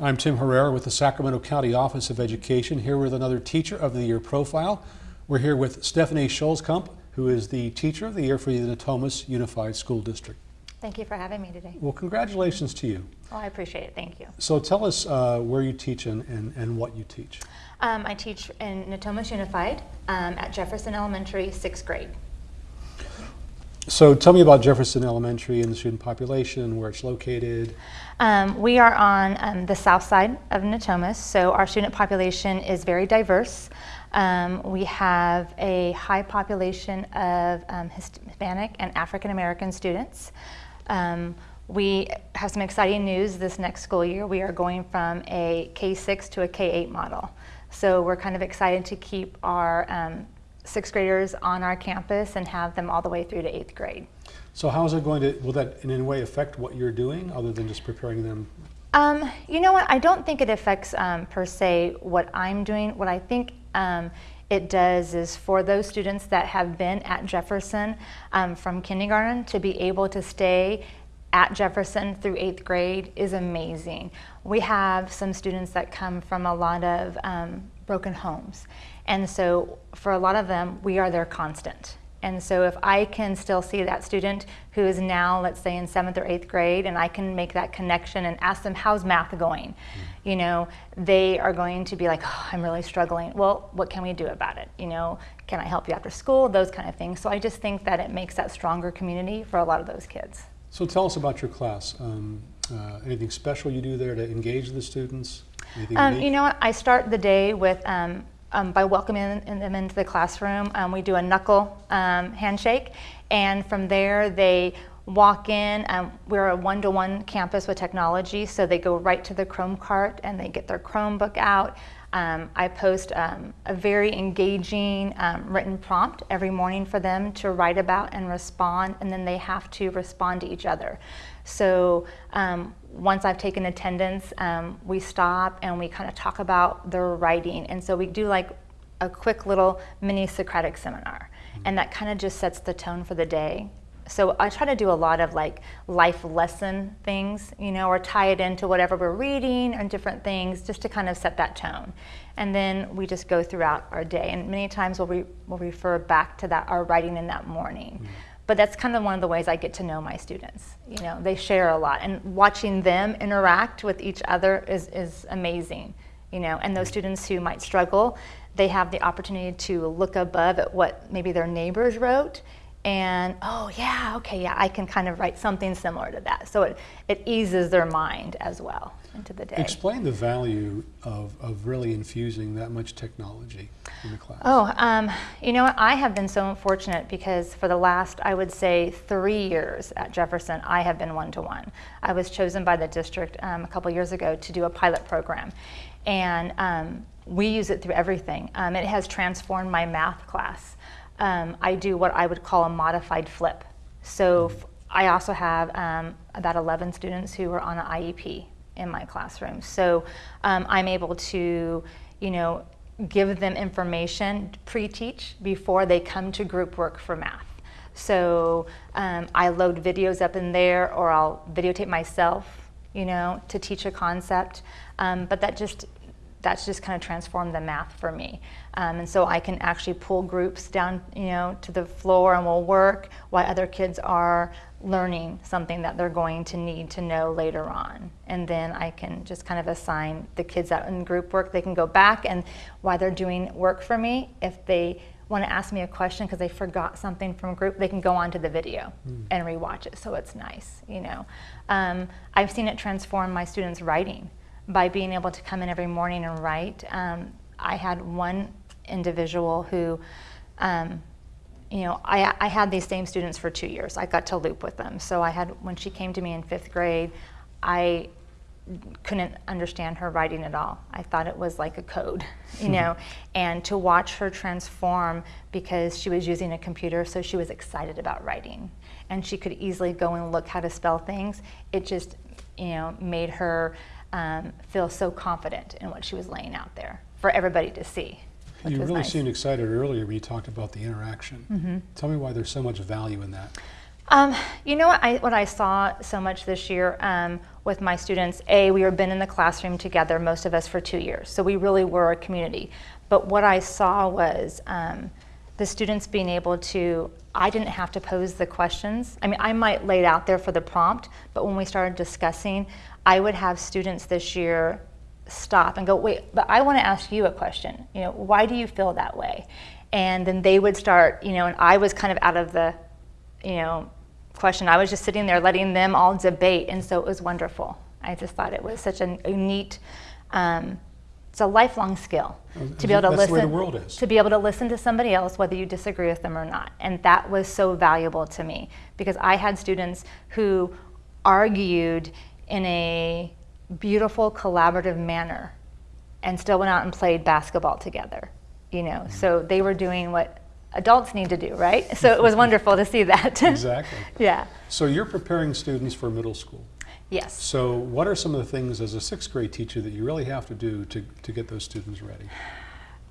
I'm Tim Herrera with the Sacramento County Office of Education, here with another Teacher of the Year profile. We're here with Stephanie Scholzkamp, who is the Teacher of the Year for the Natomas Unified School District. Thank you for having me today. Well, congratulations to you. Well, I appreciate it. Thank you. So tell us uh, where you teach and, and, and what you teach. Um, I teach in Natomas Unified um, at Jefferson Elementary, sixth grade. So tell me about Jefferson Elementary and the student population, where it's located. Um, we are on um, the south side of Natomas, so our student population is very diverse. Um, we have a high population of um, Hispanic and African American students. Um, we have some exciting news this next school year. We are going from a K-6 to a K-8 model. So we're kind of excited to keep our um, sixth graders on our campus and have them all the way through to eighth grade. So how is it going to, will that in any way affect what you're doing other than just preparing them? Um, you know what, I don't think it affects um, per se what I'm doing. What I think um, it does is for those students that have been at Jefferson um, from kindergarten to be able to stay at Jefferson through eighth grade is amazing. We have some students that come from a lot of um, broken homes. And so for a lot of them, we are their constant. And so if I can still see that student who is now, let's say in seventh or eighth grade, and I can make that connection and ask them, how's math going? Mm. You know, they are going to be like, oh, I'm really struggling. Well, what can we do about it? You know, can I help you after school? Those kind of things. So I just think that it makes that stronger community for a lot of those kids. So tell us about your class. Um, uh, anything special you do there to engage the students? Um, you know what, I start the day with um, um, by welcoming them into the classroom. Um, we do a knuckle um, handshake, and from there they walk in. Um, we're a one-to-one -one campus with technology, so they go right to the Chrome cart and they get their Chromebook out. Um, I post um, a very engaging written prompt every morning for them to write about and respond, and then they have to respond to each other. So once I've taken attendance, um, we stop and we kind of talk about their writing. And so we do like a quick little mini Socratic seminar. Mm-hmm. And that kind of just sets the tone for the day. So I try to do a lot of like life lesson things, you know, or tie it into whatever we're reading and different things just to kind of set that tone. And then we just go throughout our day. And many times we'll, re we'll refer back to that, our writing in that morning. Mm -hmm but that's kind of one of the ways I get to know my students. You know, they share a lot, and watching them interact with each other is, is amazing. You know, and those students who might struggle, they have the opportunity to look above at what maybe their neighbors wrote and oh yeah, okay, yeah, I can kind of write something similar to that. So it, it eases their mind as well into the day. Explain the value of, of really infusing that much technology in the class. Oh, um, you know I have been so fortunate because for the last, I would say, three years at Jefferson, I have been one-to-one. -one. I was chosen by the district um, a couple years ago to do a pilot program. And um, we use it through everything. Um, it has transformed my math class um, I do what I would call a modified flip. So I also have um, about 11 students who are on an IEP in my classroom. So um, I'm able to, you know, give them information, pre-teach, before they come to group work for math. So um, I load videos up in there or I'll videotape myself, you know, to teach a concept. Um, but that just that's just kind of transformed the math for me. Um, and so I can actually pull groups down, you know, to the floor and we'll work while other kids are learning something that they're going to need to know later on. And then I can just kind of assign the kids out in group work. They can go back and while they're doing work for me, if they want to ask me a question because they forgot something from group, they can go onto the video mm. and rewatch it. So it's nice, you know. Um, I've seen it transform my students' writing by being able to come in every morning and write. Um, I had one individual who, um, you know, I, I had these same students for two years. I got to loop with them. So I had, when she came to me in fifth grade, I couldn't understand her writing at all. I thought it was like a code, you know, and to watch her transform because she was using a computer, so she was excited about writing. And she could easily go and look how to spell things. It just, you know, made her um, feel so confident in what she was laying out there for everybody to see. You really nice. seemed excited earlier when you talked about the interaction. Mm -hmm. Tell me why there's so much value in that. Um, you know what I, what I saw so much this year um, with my students, A, we have been in the classroom together, most of us for two years, so we really were a community. But what I saw was um, the students being able to, I didn't have to pose the questions. I mean, I might lay it out there for the prompt, but when we started discussing, I would have students this year stop and go, wait, but I want to ask you a question. You know, why do you feel that way? And then they would start, you know, and I was kind of out of the, you know, question. I was just sitting there letting them all debate, and so it was wonderful. I just thought it was such a, a neat, um, it's a lifelong skill to be able to That's the way listen. the world is. To be able to listen to somebody else, whether you disagree with them or not, and that was so valuable to me because I had students who argued in a beautiful, collaborative manner, and still went out and played basketball together. You know, Mm-hmm. so they were doing what adults need to do, right? So it was wonderful to see that. Exactly. yeah. So you're preparing students for middle school. Yes. So what are some of the things as a sixth grade teacher that you really have to do to, to get those students ready?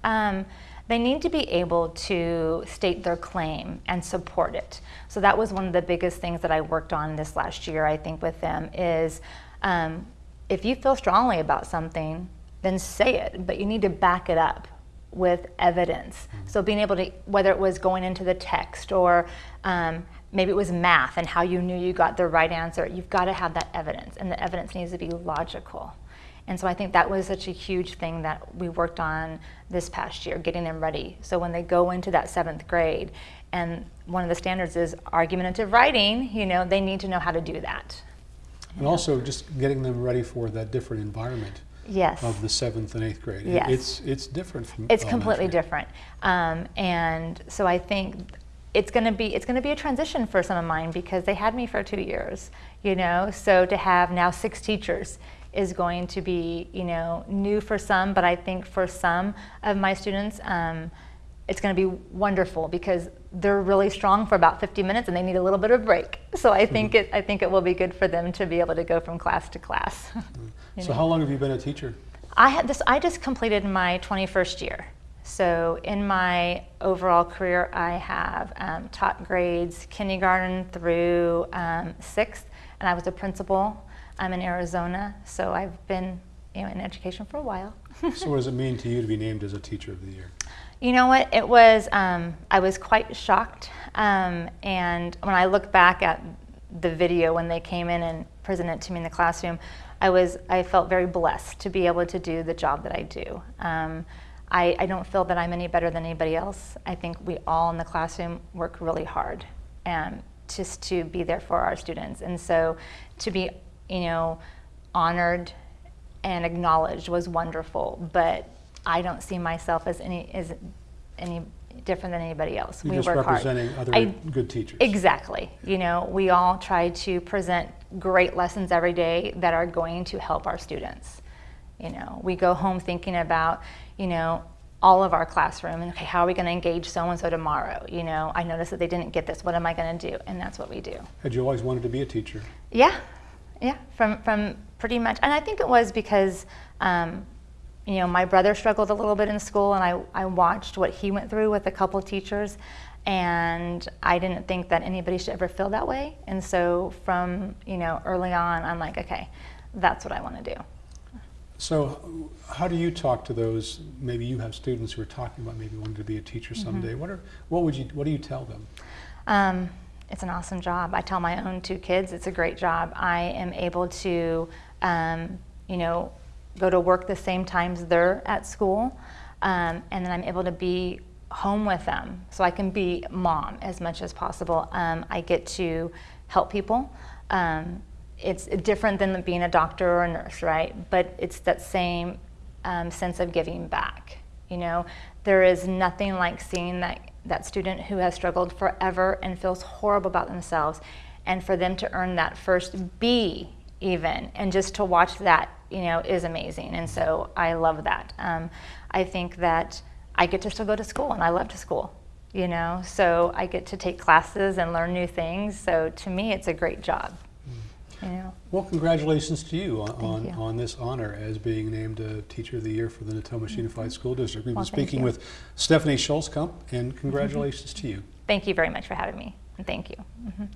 Um, they need to be able to state their claim and support it. So that was one of the biggest things that I worked on this last year, I think, with them is um, if you feel strongly about something, then say it, but you need to back it up with evidence. So being able to, whether it was going into the text or um, maybe it was math and how you knew you got the right answer, you've got to have that evidence, and the evidence needs to be logical. And so I think that was such a huge thing that we worked on this past year, getting them ready. So when they go into that seventh grade, and one of the standards is argumentative writing, you know, they need to know how to do that. And also just getting them ready for that different environment Yes. of the seventh and eighth grade. Yes. It's, it's different from It's completely different. Um, and so I think it's going to be it's going to be a transition for some of mine because they had me for two years, you know. So to have now six teachers is going to be you know new for some, but I think for some of my students. Um, it's going to be wonderful because they're really strong for about 50 minutes and they need a little bit of break. So I think it I think it will be good for them to be able to go from class to class. you So know. how long have you been a teacher? I had this. I just completed my 21st year. So in my overall career, I have um, taught grades kindergarten through um, sixth, and I was a principal. I'm in Arizona, so I've been you know in education for a while. So what does it mean to you to be named as a teacher of the year? You know what? It was, um, I was quite shocked. Um, and when I look back at the video when they came in and presented it to me in the classroom, I was, I felt very blessed to be able to do the job that I do. I, I don't feel that I'm any better than anybody else. I think we all in the classroom work really hard um, just to be there for our students. And so to be, you know, honored and acknowledged was wonderful, but I don't see myself as any as any different than anybody else. You're we just work representing hard. other I- good teachers. Exactly. You know, we all try to present great lessons every day that are going to help our students. You know, we go home thinking about, you know, all of our classroom and okay, how are we going to engage so and so tomorrow? You know, I noticed that they didn't get this. What am I going to do? And that's what we do. Had you always wanted to be a teacher? Yeah, yeah, from from pretty much, and I think it was because, um, you know, my brother struggled a little bit in school, and I I watched what he went through with a couple teachers, and I didn't think that anybody should ever feel that way, and so from you know early on, I'm like, okay, that's what I want to do. So how do you talk to those, maybe you have students who are talking about maybe wanting to be a teacher Mm-hmm. someday. What are, what would you, what do you tell them? Um, it's an awesome job. I tell my own two kids it's a great job. I am able to, um, you know, go to work the same times they're at school, um, and then I'm able to be home with them, so I can be mom as much as possible. Um, I get to help people. Um, it's different than being a doctor or a nurse, right? But it's that same um, sense of giving back. You know, there is nothing like seeing that that student who has struggled forever and feels horrible about themselves, and for them to earn that first B even, and just to watch that, you know, is amazing. And so I love that. Um, I think that I get to still go to school, and I love to school. You know, so I get to take classes and learn new things. So to me, it's a great job. Know. Well, congratulations to you on, on, you. on this honor as being named a Teacher of the Year for the Natomas mm-hmm. Unified School District. We've Well, been speaking with Stephanie Schulzkamp, and mm-hmm. congratulations to you. Thank you very much for having me, and thank you. Mhm.